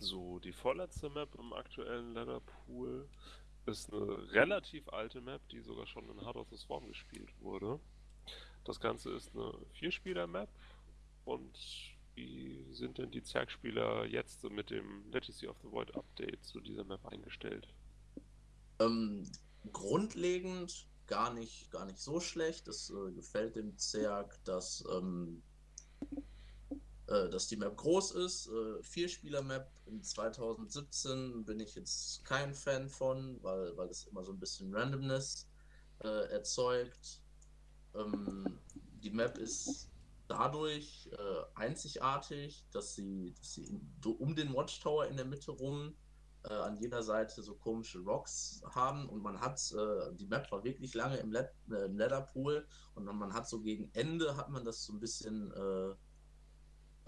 So, die vorletzte Map im aktuellen Leatherpool ist eine relativ alte Map, die sogar schon in Heart of the Swarm gespielt wurde. Das Ganze ist eine Vierspieler-Map und wie sind denn die Zergspieler jetzt mit dem Legacy of the Void Update zu dieser Map eingestellt? Ähm, grundlegend gar nicht, gar nicht so schlecht. Es äh, gefällt dem Zerg, dass ähm, äh, dass die Map groß ist. Äh, Vierspieler-Map in 2017 bin ich jetzt kein Fan von, weil, weil es immer so ein bisschen Randomness äh, erzeugt. Ähm, die Map ist dadurch äh, einzigartig, dass sie, dass sie in, um den Watchtower in der Mitte rum äh, an jeder Seite so komische Rocks haben und man hat, äh, die Map war wirklich lange im, Let äh, im Leatherpool und man hat so gegen Ende hat man das so ein bisschen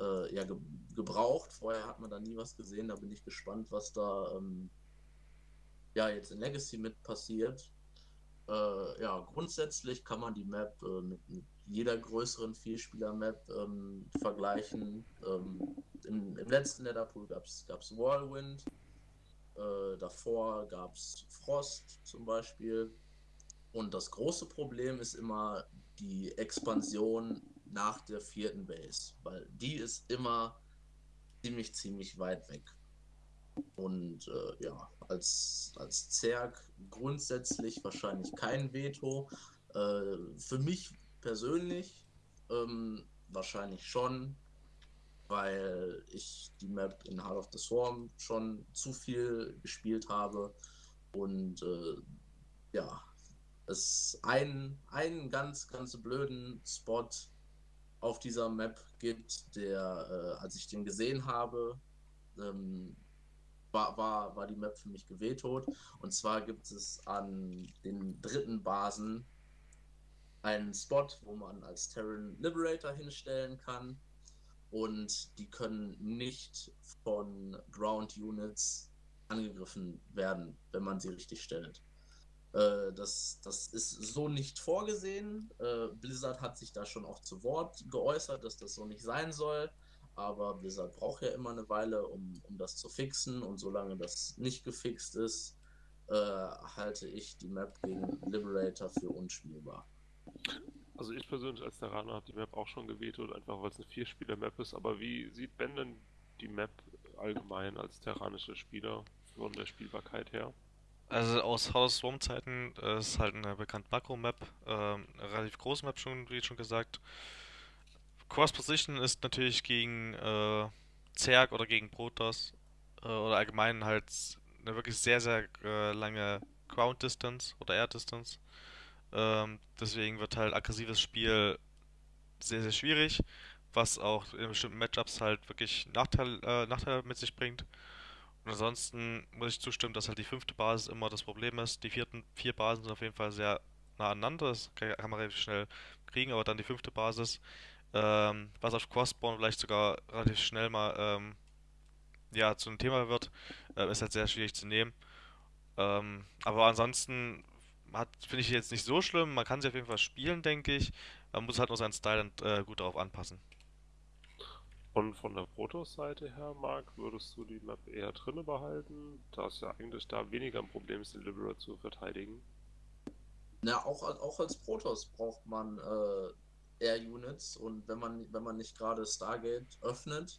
äh, ja, ge gebraucht. Vorher hat man da nie was gesehen. Da bin ich gespannt, was da ähm, ja, jetzt in Legacy mit passiert. Äh, ja, grundsätzlich kann man die Map äh, mit, mit, jeder größeren Vierspieler-Map ähm, vergleichen. Ähm, im, im, letzten Netherpool gab es Whirlwind. Äh, davor gab es Frost zum Beispiel. Und das große Problem ist immer die Expansion nach der vierten Base, weil die ist immer ziemlich, ziemlich weit weg. Und äh, ja, als, als Zerg grundsätzlich wahrscheinlich kein Veto. Äh, für mich persönlich ähm, wahrscheinlich schon, weil ich die Map in Heart of the Swarm schon zu viel gespielt habe und äh, ja, es einen, einen ganz, ganz blöden Spot auf dieser Map gibt, der, äh, als ich den gesehen habe, ähm, war, war, war die Map für mich gewetot. Und zwar gibt es an den dritten Basen einen Spot, wo man als Terran Liberator hinstellen kann. Und die können nicht von Ground Units angegriffen werden, wenn man sie richtig stellt. Äh, das, das ist so nicht vorgesehen. Äh, Blizzard hat sich da schon auch zu Wort geäußert, dass das so nicht sein soll. Aber Blizzard braucht ja immer eine Weile, um, um das zu fixen. Und solange das nicht gefixt ist, äh, halte ich die Map gegen Liberator für unspielbar. Also ich persönlich als Terraner habe die Map auch schon gewetet, einfach weil es eine Vierspieler-Map ist. Aber wie sieht Ben denn die Map allgemein als terranischer Spieler von der Spielbarkeit her? Also aus House Swarm Zeiten äh, ist halt eine bekannte Makro-Map, ähm, relativ große Map schon, wie schon gesagt. Cross Position ist natürlich gegen äh, Zerg oder gegen Protoss äh, oder allgemein halt eine wirklich sehr, sehr äh, lange Ground Distance oder Air Distance. Ähm, deswegen wird halt aggressives Spiel sehr, sehr schwierig, was auch in bestimmten Matchups halt wirklich Nachteil, äh, Nachteil mit sich bringt. Ansonsten muss ich zustimmen, dass halt die fünfte Basis immer das Problem ist. Die vierten vier Basen sind auf jeden Fall sehr nah aneinander, das kann man relativ schnell kriegen, aber dann die fünfte Basis, ähm, was auf Crossborn vielleicht sogar relativ schnell mal ähm, ja, zu einem Thema wird, äh, ist halt sehr schwierig zu nehmen. Ähm, aber ansonsten finde ich jetzt nicht so schlimm, man kann sie auf jeden Fall spielen, denke ich. Man muss halt nur seinen Style dann, äh, gut darauf anpassen. Und von der Protoss-Seite her, Marc, würdest du die Map eher drinne behalten, da es ja eigentlich da weniger ein Problem ist, den Liberate zu verteidigen? Na, auch, auch als Protoss braucht man äh, Air-Units und wenn man, wenn man nicht gerade Stargate öffnet,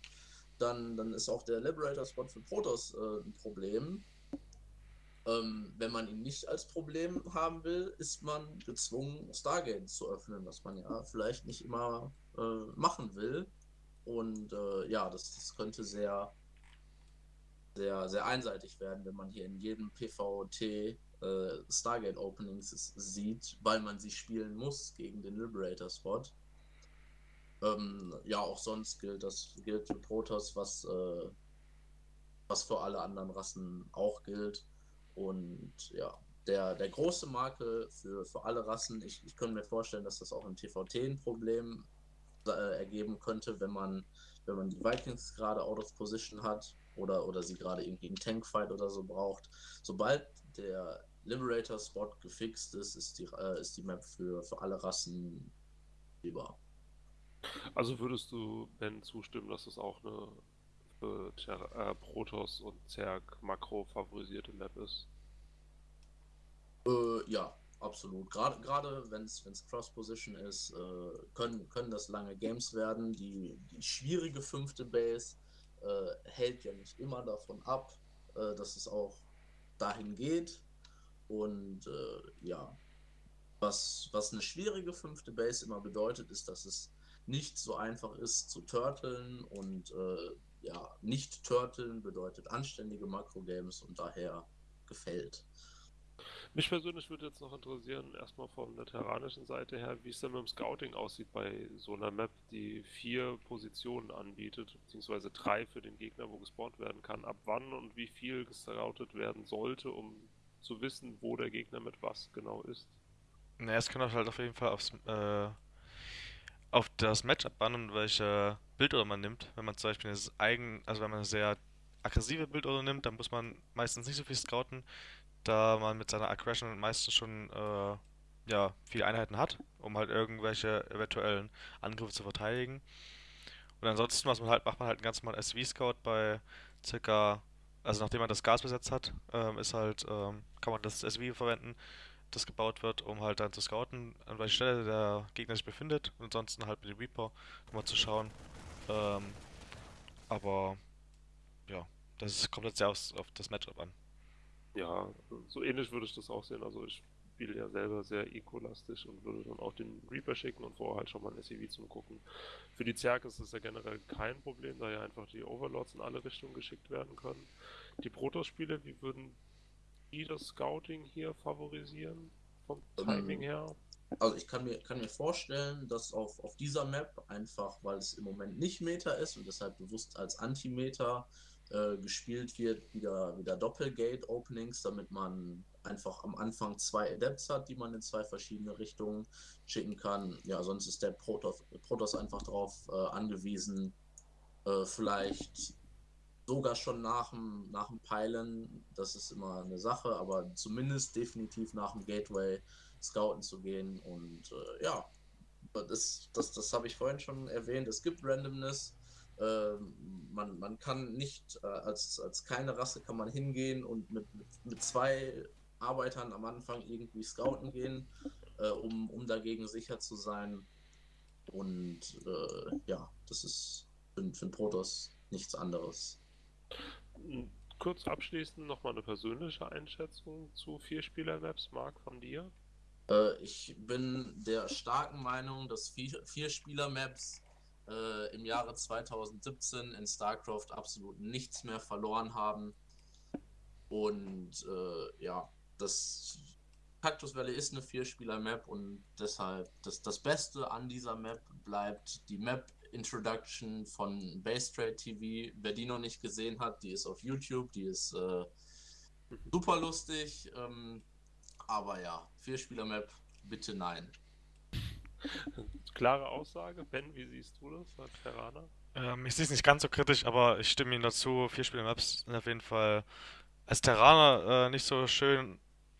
dann, dann ist auch der Liberator-Spot für Protoss äh, ein Problem. Ähm, wenn man ihn nicht als Problem haben will, ist man gezwungen, Stargate zu öffnen, was man ja vielleicht nicht immer äh, machen will. Und äh, ja, das, das könnte sehr, sehr, sehr einseitig werden, wenn man hier in jedem PVT äh, Stargate Openings sieht, weil man sie spielen muss gegen den Liberator Spot. Ähm, ja, auch sonst gilt das gilt für Protoss, was, äh, was für alle anderen Rassen auch gilt. Und ja, der, der große Makel für, für alle Rassen, ich, ich könnte mir vorstellen, dass das auch im TVT ein Problem äh, ergeben könnte, wenn man, wenn man die Vikings gerade out of position hat oder, oder sie gerade irgendwie einen Tankfight oder so braucht. Sobald der Liberator-Spot gefixt ist, ist die, äh, ist die Map für, für alle Rassen lieber. Also würdest du Ben zustimmen, dass es auch eine äh, Protoss und Zerg Makro favorisierte Map ist. Äh, ja, absolut. Gerade wenn es Cross-Position ist, äh, können, können das lange Games werden. Die, die schwierige fünfte Base äh, hält ja nicht immer davon ab, äh, dass es auch dahin geht. Und äh, ja, was, was eine schwierige fünfte Base immer bedeutet, ist, dass es nicht so einfach ist zu turteln und äh, ja, nicht turteln bedeutet anständige Makro-Games und daher gefällt. Mich persönlich würde jetzt noch interessieren, erstmal von der terranischen Seite her, wie es denn mit dem Scouting aussieht bei so einer Map, die vier Positionen anbietet, beziehungsweise drei für den Gegner, wo gespawnt werden kann. Ab wann und wie viel gescoutet werden sollte, um zu wissen, wo der Gegner mit was genau ist? Naja, es kommt halt auf jeden Fall aufs, äh, auf das Matchup an und welche Bildorder man nimmt. Wenn man zum Beispiel eine eigen, also wenn man eine sehr aggressive Bildorder nimmt, dann muss man meistens nicht so viel scouten da man mit seiner Aggression meistens schon äh, ja, viele Einheiten hat, um halt irgendwelche eventuellen Angriffe zu verteidigen. Und ansonsten was man halt, macht man halt einen ganz normalen SV-Scout bei circa, also nachdem man das Gas besetzt hat, ähm, ist halt, ähm, kann man das SV verwenden, das gebaut wird, um halt dann zu scouten, an welcher Stelle der Gegner sich befindet und ansonsten halt mit dem Reaper, um mal zu schauen. Ähm, aber ja, das kommt jetzt sehr aufs, auf das Matchup an. Ja, so ähnlich würde ich das auch sehen. Also ich spiele ja selber sehr eco-lastig und würde dann auch den Reaper schicken und vorher halt schon mal ein SEV zum Gucken. Für die Zerg ist es ja generell kein Problem, da ja einfach die Overlords in alle Richtungen geschickt werden können. Die Protoss-Spiele, wie würden die das Scouting hier favorisieren? Vom ähm, Timing her? Also ich kann mir, kann mir vorstellen, dass auf, auf dieser Map, einfach weil es im Moment nicht Meta ist und deshalb bewusst als Anti-Meta äh, gespielt wird, wieder, wieder Doppelgate-Openings, damit man einfach am Anfang zwei Adepts hat, die man in zwei verschiedene Richtungen schicken kann. Ja, sonst ist der Protoss, Protoss einfach darauf äh, angewiesen, äh, vielleicht sogar schon nach dem, nach dem Peilen, das ist immer eine Sache, aber zumindest definitiv nach dem Gateway scouten zu gehen und äh, ja, das, das, das habe ich vorhin schon erwähnt, es gibt Randomness, man, man kann nicht, äh, als, als keine Rasse kann man hingehen und mit, mit, mit zwei Arbeitern am Anfang irgendwie scouten gehen, äh, um, um dagegen sicher zu sein. Und äh, ja, das ist für, für einen Protoss nichts anderes. Kurz abschließend nochmal eine persönliche Einschätzung zu Vierspieler-Maps, Marc, von dir. Äh, ich bin der starken Meinung, dass Vierspieler-Maps äh, im Jahre 2017 in StarCraft absolut nichts mehr verloren haben. Und äh, ja, das Cactus Valley ist eine Vierspieler-Map und deshalb das, das Beste an dieser Map bleibt die Map Introduction von Base Trade TV. Wer die noch nicht gesehen hat, die ist auf YouTube, die ist äh, super lustig. Ähm, aber ja, Vierspieler-Map, bitte nein. Klare Aussage. Ben, wie siehst du das als Terraner? Ähm, ich sehe es nicht ganz so kritisch, aber ich stimme Ihnen dazu. Vier Spieler Maps sind auf jeden Fall als Terraner äh, nicht so schön,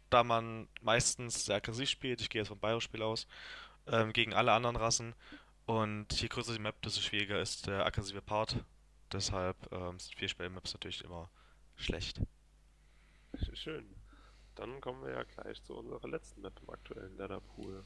da man meistens sehr aggressiv spielt. Ich gehe jetzt vom Bio-Spiel aus. Ähm, gegen alle anderen Rassen. Und je größer die Map, desto schwieriger ist der aggressive Part. Deshalb ähm, sind vier Spieler Maps natürlich immer schlecht. Schön. Dann kommen wir ja gleich zu unserer letzten Map im aktuellen Leather Pool.